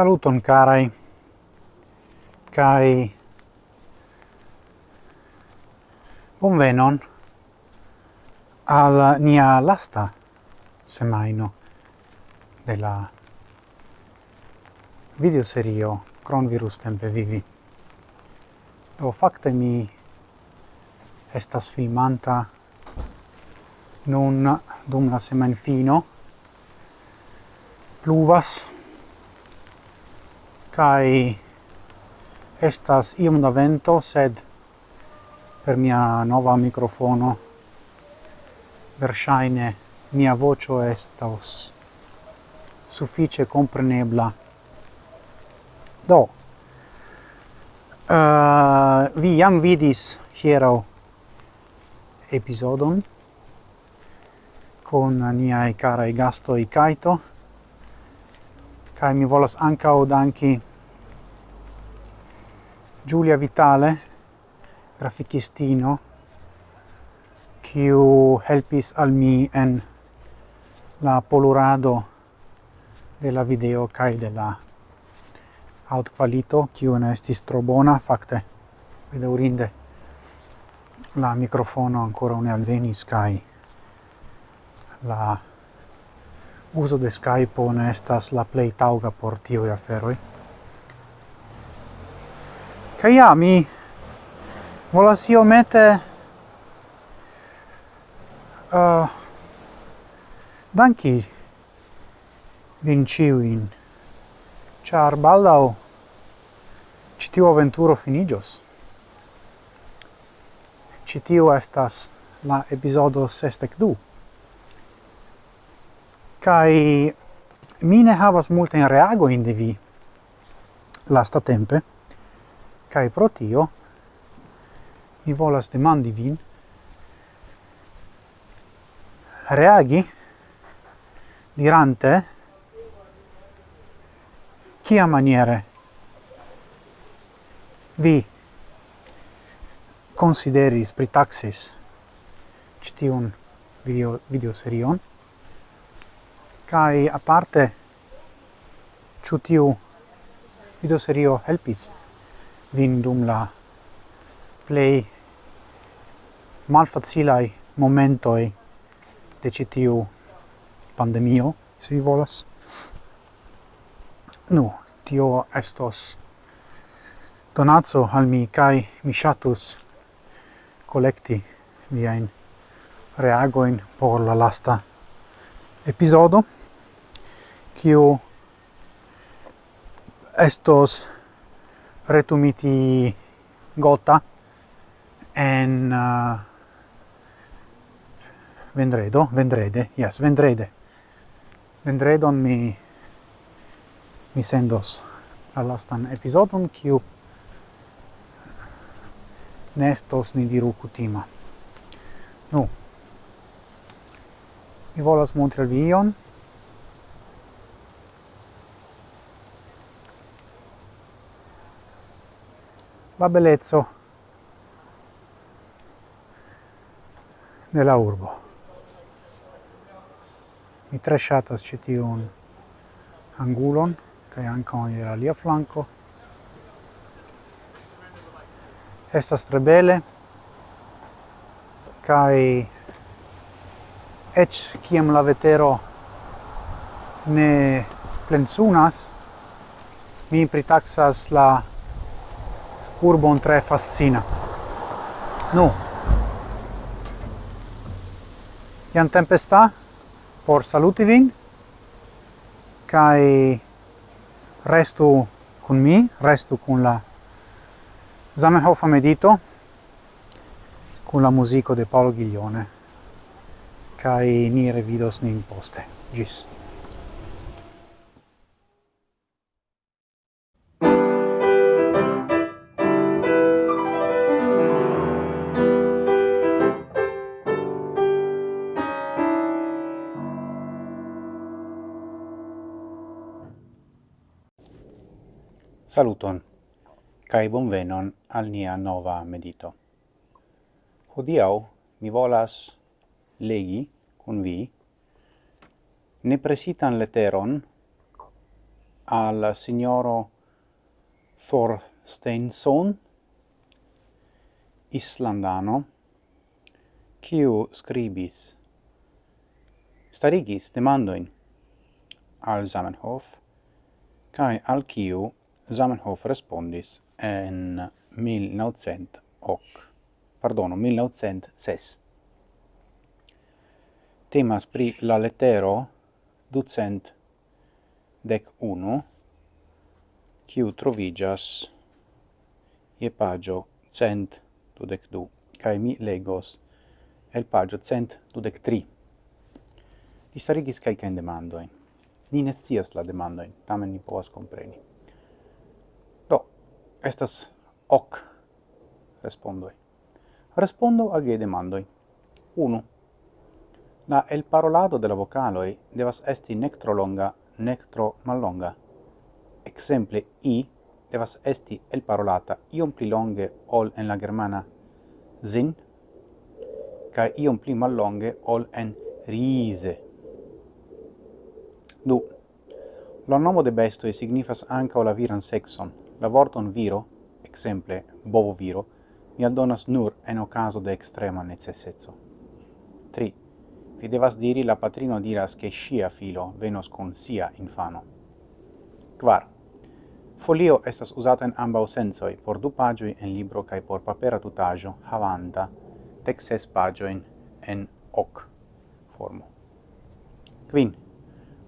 Saluton carai. Kai Bonvenon al nia lasta semaino de la video serio Cronvirus tempe vivi. Do facte mi estas filmanta nun dum la semanfino pluvas kai estas iom da vento sed per mia nova microfono versaine mia voce estos suffice comprenebla do uh, vi jam vidis hiero episodon con niai carai gastoi Kaito. Kai mi volas ancao danki Giulia Vitale, graficistino, kiu helpis al mi en la polurado de la video kai de la aut qualito, kiu ne estis tro bona, fakte, bedaurinde la microfono ancora un alvenis kai la uso de Skype ne estas la plej taŭga por tiuj aferoj. Kaj ja, mi volas iomete uh, danki vin ĉiujn, ĉar baldaŭ ĉi tiu aventuro finiĝos. Ĉi tiu estas la epizodo sesdek du. Kai mi ne havas multe in reago in de vi lasta tempe. Kai pro tio mi volas demandi vin reagi dirante kia maniere vi consideris pritaxis citiun video, video serion kai aparte ĉu tiu video serio helpis vin dum la play malfacilai momentoi de citiu pandemio, se vi volas. Nu, tio estos donazzo al mi, kai mi shatus collecti viain reagoin por la lasta episodo kiu estos retumiti gota en uh, vendredo, vendrede, yes, vendrede. Vendredon mi mi sendos la lastan episodon kiu nestos ni diru kutima. Nu, mi volas montri al vi ion, la bellezza della urbo. Mi tre ŝatas ĉi tiun angulon kai ankaŭ on era alia flanko. Estas tre bele kai eĉ kiam la vetero ne plensunas, mi pritaxas la urbon tre fascina. Nu. Iam tempesta por saluti vin kai restu kun mi, restu kun la Zamenhof medito con la musico de Paolo Ghiglione. Kai ni revidos nin poste. Gis. Saluton, cae bonvenon al nia nova medito. Hodiau mi volas legi cun vi nepresitan leteron al signoro Thorsteinson, Islandano, quiu scribis, starigis demandoin al Zamenhof, cae al quiu Zamenhof respondis en 1900 ok. pardono, 1906. Temas pri la lettero ducent dec unu, kiu trovigas je pagio cent dudec du, cae mi legos el pagio cent dudec tri. Li starigis calcaen demandoin. Ni ne scias la demandoin, tamen ni povas compreni estas hoc respondoi. Respondo al vie demandoi. 1. La el parolado de la vocaloi devas esti nec tro longa, nec tro mallonga. Exemple, i devas esti el parolata iom pli longe ol en la germana zin, ca iom pli mallonge ol en rise. 2. La nomo de bestoi signifas anca o la viran sexon, La vorton viro, exemple bovo viro, mi aldonas nur en ocaso de extrema necessezzo. 3. Vi devas diri la patrino diras che scia filo venos con sia infano. Quar. Folio estas usata en ambau sensoi, por du pagioi en libro cae por papera tutaggio, havanta, tec ses pagioin en hoc formo. Quin.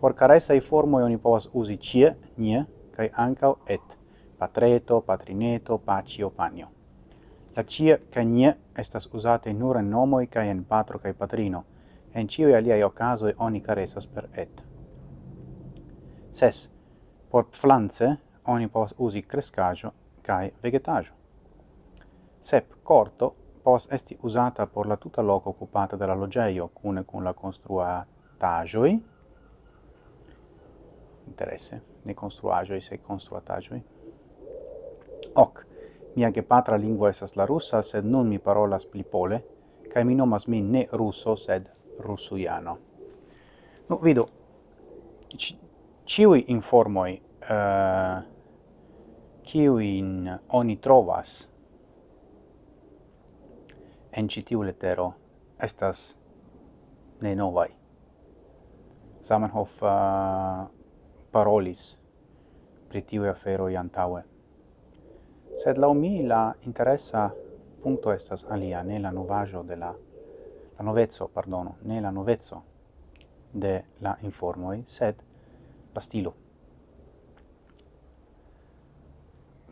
Por caresai formoi oni povas usi cie, nie, cae ancau et patreto, patrineto, pacio, panio. La cia ca nie estas usate nur en nomoi ca en patro ca patrino, en ciui aliai ocasoi oni caresas per et. Ses, por pflanze oni povas usi crescajo cae vegetajo. Sep, corto pos esti usata por la tuta loco occupata dalla logeio, cune cun la construatajoi, interesse, ne construajoi, se construatajoi, hoc. Mia gepatra lingua esas la russa, sed nun mi parolas pli pole, cae mi nomas min ne russo, sed russuiano. Nu, vidu, ci, ciui informoi uh, ciuin oni trovas en citiu letero estas ne novai. Zamenhof uh, parolis pri tiu afero iantaue. Sed lau mi la interessa punto estas alia, ne la novajo de la la novezzo, pardono, ne la novezzo de la informoi, sed la stilo.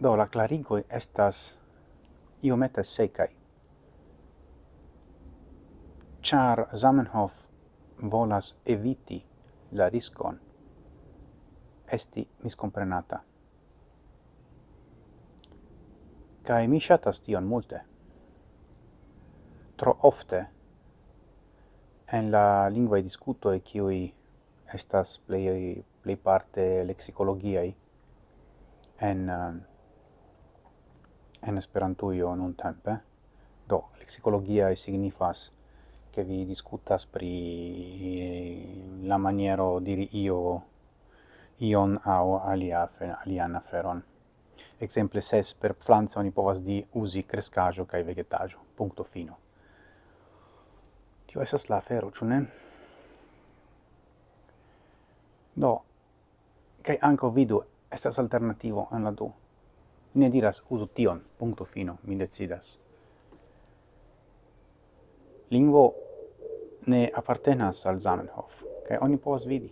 Do, la clarigoi estas iomete secai. Char Zamenhof volas eviti la riscon esti miscomprenata. kai mi shatas tion multe. Tro ofte, en la e discutoe cioi estas play play parte lexicologia en, eh, en io non tempe, do lexicologiae signifas che vi discutas pri la maniero diri io ion au alia alian aferon exemple ses per pflanza oni povas di usi crescajo kai vegetajo. Punto fino. Tio esas la afero, ĉu ne? Do kai anko vidu estas alternativo en la du. Ne diras uzu tion, punto fino, mi decidas. Lingvo ne appartenas al Zamenhof, kai oni povas vidi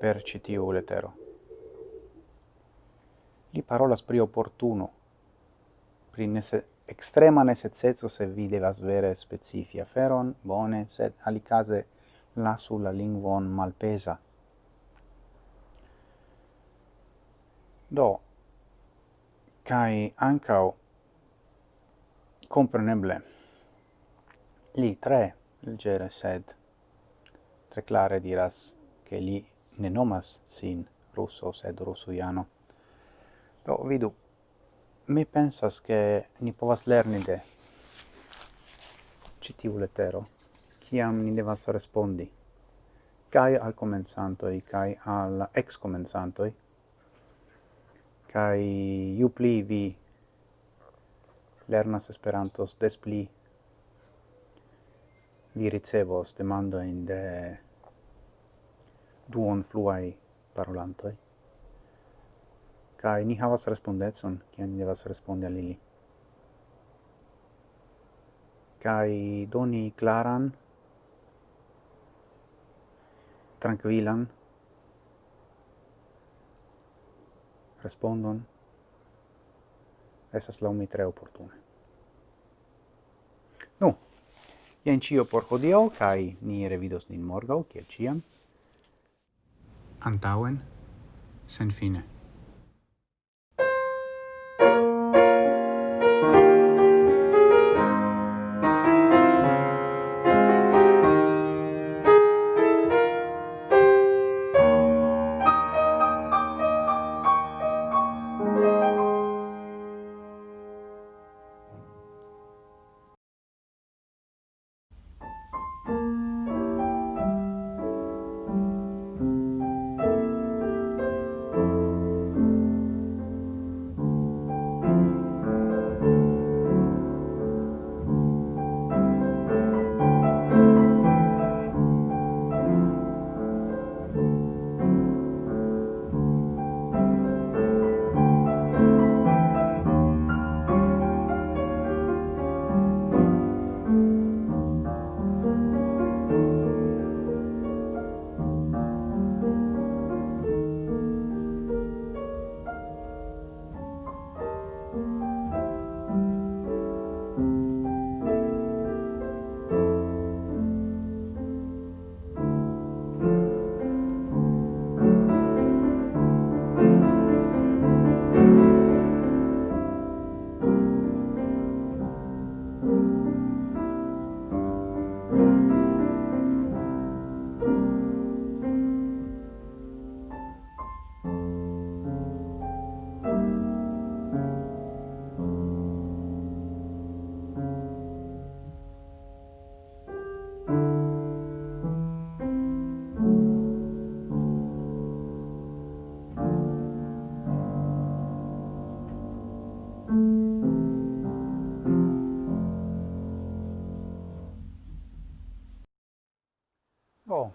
per citiu letero li parolas pri opportuno, pri nese, extrema necessezo se vi devas vere specifi aferon, bone, sed alicase lasu la lingvon malpesa. Do, cae ancao, compreneble, li tre legere sed tre clare diras che li ne nomas sin russo sed russujano. Do, vidu, mi pensas che ni povas lerni de citiu letero, ciam ni devas respondi, cae al comenzantoi, cae al ex-comenzantoi, cae iu pli vi lernas Esperantos, des pli vi ricevos demandoin de duon fluai parolantoi kai ni havas respondecon, kiam ni devas respondi al ili. Kai doni klaran, tranquilan, respondon, esas laumi tre opportune. Nu, jen cio por hodiau, kai ni revidos nin morgau, kiel ciam. Antauen, sen fine.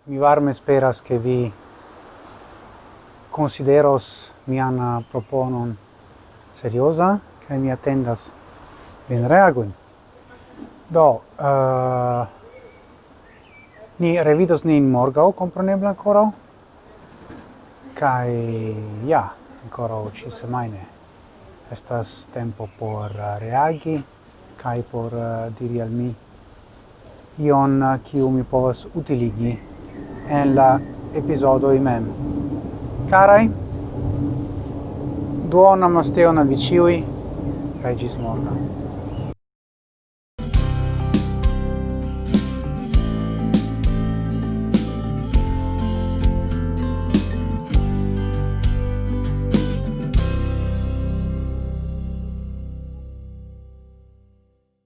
Mi varme speras che vi consideros mian eh, proponon seriosa che mi attendas ben reagun. Do, uh, ni revidos nin morgau, compronebla ancora, kai ja, ancora ci semaine. Estas tempo por eh, reagi, kai por uh, diri al mi ion kiu mi povas utiligi en la epizodo imem. Caraj, duonan masteon al vi ĉiuj kaj ĝis.